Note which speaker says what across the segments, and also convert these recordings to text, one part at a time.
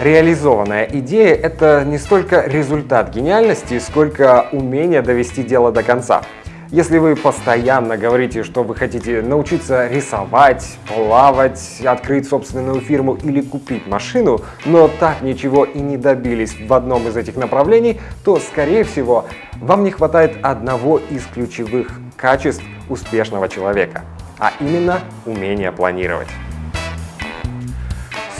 Speaker 1: Реализованная идея — это не столько результат гениальности, сколько умение довести дело до конца. Если вы постоянно говорите, что вы хотите научиться рисовать, плавать, открыть собственную фирму или купить машину, но так ничего и не добились в одном из этих направлений, то, скорее всего, вам не хватает одного из ключевых качеств успешного человека, а именно умения планировать.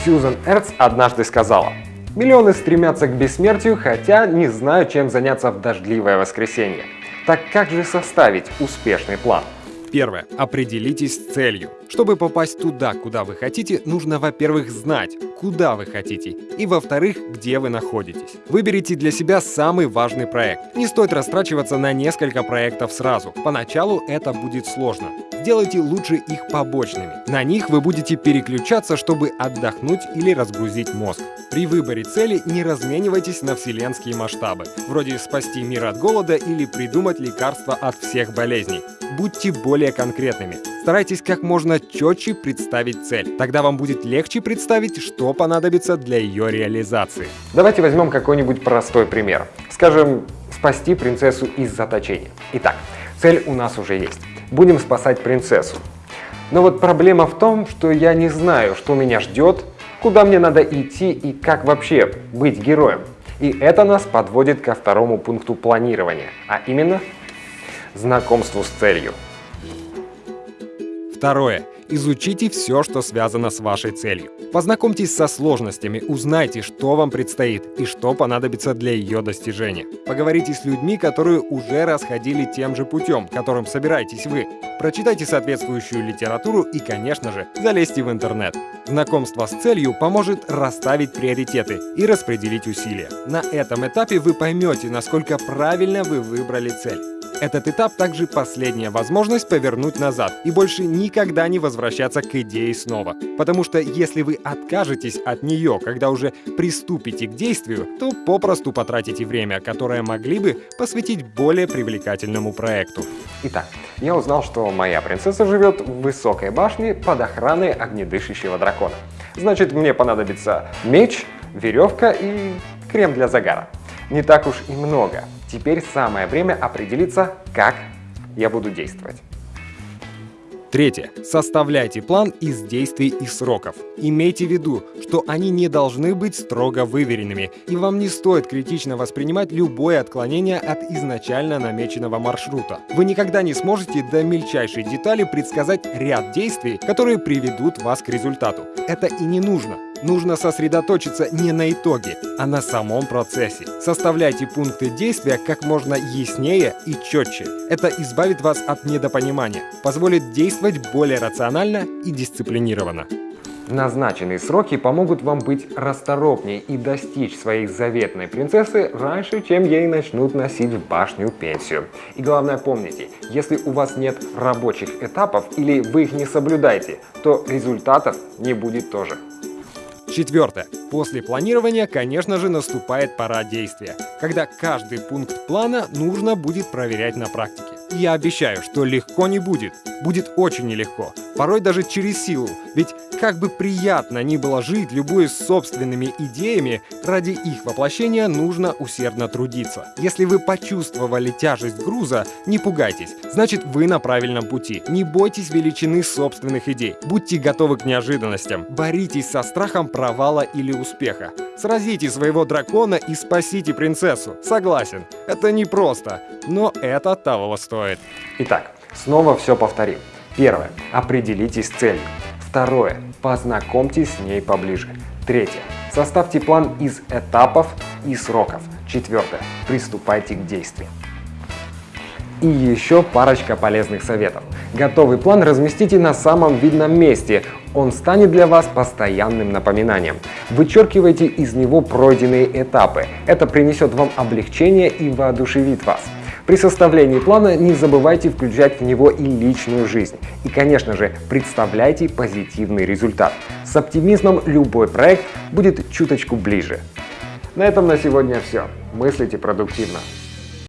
Speaker 1: Сьюзан Эрц однажды сказала, «Миллионы стремятся к бессмертию, хотя не знают, чем заняться в дождливое воскресенье». Так как же составить успешный план?
Speaker 2: Первое. Определитесь с целью. Чтобы попасть туда, куда вы хотите, нужно, во-первых, знать, куда вы хотите, и, во-вторых, где вы находитесь. Выберите для себя самый важный проект. Не стоит растрачиваться на несколько проектов сразу. Поначалу это будет сложно. Сделайте лучше их побочными. На них вы будете переключаться, чтобы отдохнуть или разгрузить мозг. При выборе цели не разменивайтесь на вселенские масштабы, вроде спасти мир от голода или придумать лекарство от всех болезней. Будьте более конкретными. Старайтесь как можно четче представить цель. Тогда вам будет легче представить, что понадобится для ее реализации.
Speaker 1: Давайте возьмем какой-нибудь простой пример. Скажем, спасти принцессу из заточения. Итак, цель у нас уже есть. Будем спасать принцессу. Но вот проблема в том, что я не знаю, что меня ждет, куда мне надо идти и как вообще быть героем. И это нас подводит ко второму пункту планирования, а именно знакомству с целью.
Speaker 2: Второе. Изучите все, что связано с вашей целью. Познакомьтесь со сложностями, узнайте, что вам предстоит и что понадобится для ее достижения. Поговорите с людьми, которые уже расходили тем же путем, которым собираетесь вы. Прочитайте соответствующую литературу и, конечно же, залезьте в интернет. Знакомство с целью поможет расставить приоритеты и распределить усилия. На этом этапе вы поймете, насколько правильно вы выбрали цель. Этот этап также последняя возможность повернуть назад и больше никогда не возвращаться к идее снова. Потому что если вы откажетесь от нее, когда уже приступите к действию, то попросту потратите время, которое могли бы посвятить более привлекательному проекту.
Speaker 1: Итак, я узнал, что моя принцесса живет в высокой башне под охраной огнедышащего дракона. Значит, мне понадобится меч, веревка и крем для загара. Не так уж и много. Теперь самое время определиться, как я буду действовать.
Speaker 2: Третье. Составляйте план из действий и сроков. Имейте в виду, что они не должны быть строго выверенными, и вам не стоит критично воспринимать любое отклонение от изначально намеченного маршрута. Вы никогда не сможете до мельчайшей детали предсказать ряд действий, которые приведут вас к результату. Это и не нужно. Нужно сосредоточиться не на итоге, а на самом процессе. Составляйте пункты действия как можно яснее и четче. Это избавит вас от недопонимания, позволит действовать более рационально и дисциплинированно.
Speaker 1: Назначенные сроки помогут вам быть расторопнее и достичь своей заветной принцессы раньше, чем ей начнут носить в башню пенсию. И главное помните, если у вас нет рабочих этапов или вы их не соблюдаете, то результатов не будет тоже.
Speaker 2: Четвертое. После планирования, конечно же, наступает пора действия, когда каждый пункт плана нужно будет проверять на практике. Я обещаю, что легко не будет. Будет очень нелегко, порой даже через силу, ведь как бы приятно ни было жить, любуясь собственными идеями, ради их воплощения нужно усердно трудиться. Если вы почувствовали тяжесть груза, не пугайтесь, значит вы на правильном пути. Не бойтесь величины собственных идей, будьте готовы к неожиданностям, боритесь со страхом провала или успеха. Сразите своего дракона и спасите принцессу. Согласен, это непросто, но это того стоит.
Speaker 1: Итак, снова все повторим. Первое. Определитесь с целью. Второе. Познакомьтесь с ней поближе. Третье. Составьте план из этапов и сроков. Четвертое. Приступайте к действиям. И еще парочка полезных советов. Готовый план разместите на самом видном месте. Он станет для вас постоянным напоминанием. Вычеркивайте из него пройденные этапы. Это принесет вам облегчение и воодушевит вас. При составлении плана не забывайте включать в него и личную жизнь. И, конечно же, представляйте позитивный результат. С оптимизмом любой проект будет чуточку ближе. На этом на сегодня все. Мыслите продуктивно.